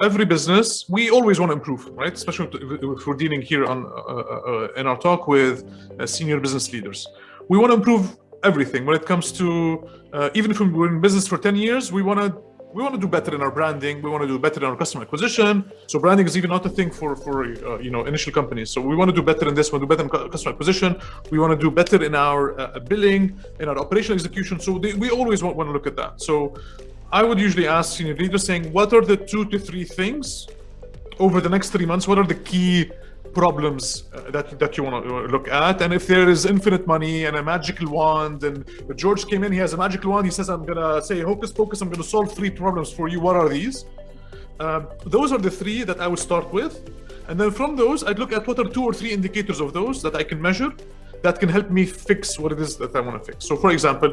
every business, we always want to improve, right? Especially if we're dealing here on uh, uh, in our talk with uh, senior business leaders. We want to improve everything when it comes to uh, even if we're in business for 10 years, we want to we want to do better in our branding. We want to do better in our customer acquisition. So branding is even not a thing for for uh, you know initial companies. So we want to do better in this. We want to do better in customer acquisition. We want to do better in our uh, billing, in our operational execution. So they, we always want, want to look at that. So I would usually ask senior leaders saying, what are the two to three things over the next three months? What are the key problems uh, that that you want to look at? And if there is infinite money and a magical wand and george came in he has a magical wand he says i'm gonna say hocus pocus i'm gonna solve three problems for you. What are these um, those are the three that i would start with. And then from those i'd look at what are two or three indicators of those that i can measure that can help me fix what it is that i want to fix. So for example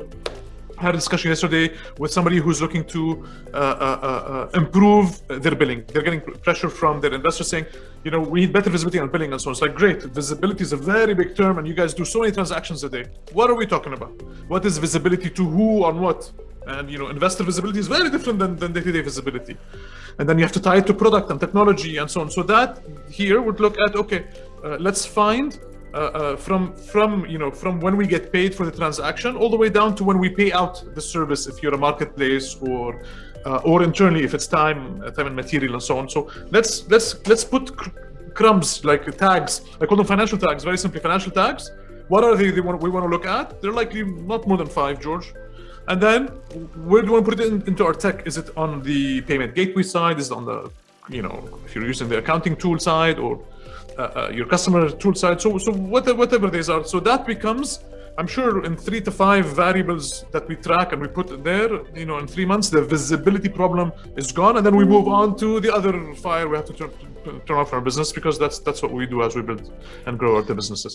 had a discussion yesterday with somebody who's looking to uh, uh, uh, improve their billing. They're getting pressure from their investors saying, you know, we need better visibility on billing and so on. It's like, great, visibility is a very big term and you guys do so many transactions a day. What are we talking about? What is visibility to who on what? And, you know, investor visibility is very different than, than day-to-day visibility. And then you have to tie it to product and technology and so on. So that here would look at, okay, uh, let's find uh, uh, from from you know from when we get paid for the transaction all the way down to when we pay out the service if you're a marketplace or uh, or internally if it's time uh, time and material and so on. So let's let's let's put cr crumbs like tags. I call them financial tags very simply financial tags. What are they, they want, we want to look at? They're likely not more than five george. And then where do you want to put it in, into our tech? Is it on the payment gateway side? Is it on the you know if you're using the accounting tool side or uh, uh, your customer tool side. So, so whatever, whatever these are. So that becomes, I'm sure in three to five variables that we track and we put there, you know, in three months, the visibility problem is gone. And then we move on to the other fire we have to turn, turn off our business because that's, that's what we do as we build and grow our businesses.